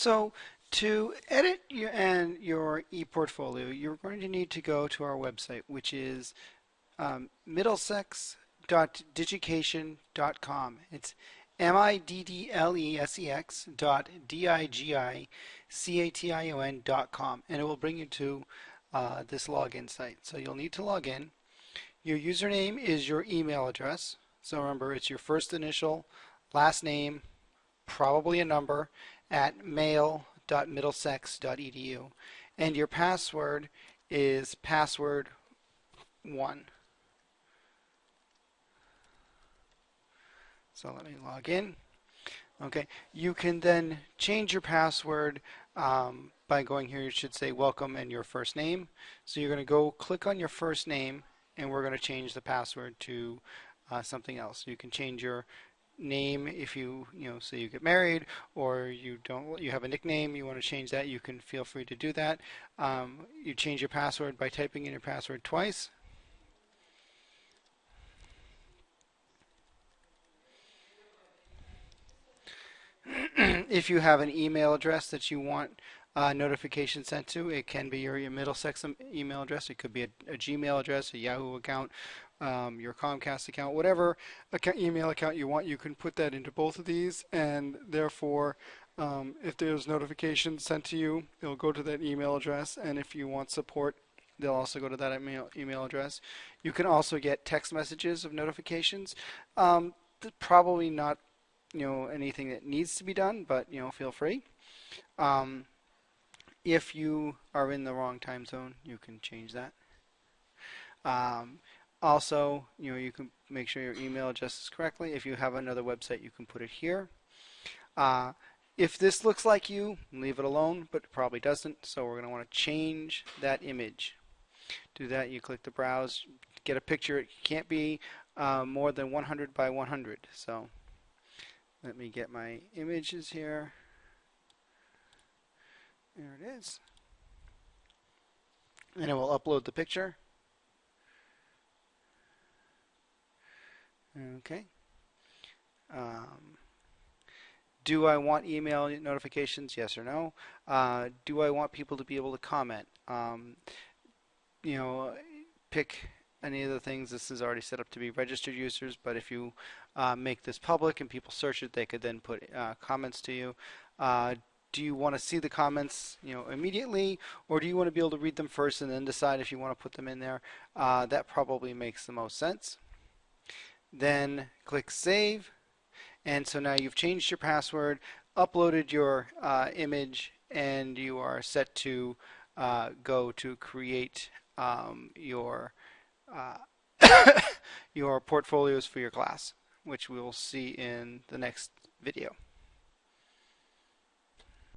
So to edit your, and your ePortfolio, you're going to need to go to our website, which is um, middlesex.digication.com. It's M-I-D-D-L-E-S-E-X dot D-I-G-I-C-A-T-I-O-N dot com. And it will bring you to uh, this login site. So you'll need to log in. Your username is your email address. So remember, it's your first initial, last name, probably a number, at mail.middlesex.edu. And your password is password 1. So let me log in. Okay, you can then change your password um, by going here. You should say welcome and your first name. So you're going to go click on your first name and we're going to change the password to uh, something else. You can change your name if you you know say you get married or you don't you have a nickname you want to change that you can feel free to do that. Um, you change your password by typing in your password twice. If you have an email address that you want uh, notification sent to, it can be your, your Middlesex email address. It could be a, a Gmail address, a Yahoo account, um, your Comcast account, whatever account, email account you want, you can put that into both of these, and therefore, um, if there's notifications sent to you, it'll go to that email address, and if you want support, they'll also go to that email, email address. You can also get text messages of notifications. Um, probably not, you know, anything that needs to be done, but you know, feel free. Um, if you are in the wrong time zone, you can change that. Um, also, you know, you can make sure your email address correctly. If you have another website, you can put it here. Uh, if this looks like you, leave it alone, but it probably doesn't. So we're going to want to change that image. Do that, you click the browse, get a picture. It can't be uh, more than 100 by 100. So let me get my images here. There it is. And it will upload the picture. Okay. Um, do I want email notifications? Yes or no. Uh, do I want people to be able to comment? Um, you know, pick any of the things. This is already set up to be registered users, but if you uh, make this public and people search it, they could then put uh, comments to you. Do you want to see the comments you know immediately or do you want to be able to read them first and then decide if you want to put them in there? Uh, that probably makes the most sense. Then click save and so now you've changed your password uploaded your uh, image and you are set to uh, go to create um, your uh, your portfolios for your class which we will see in the next video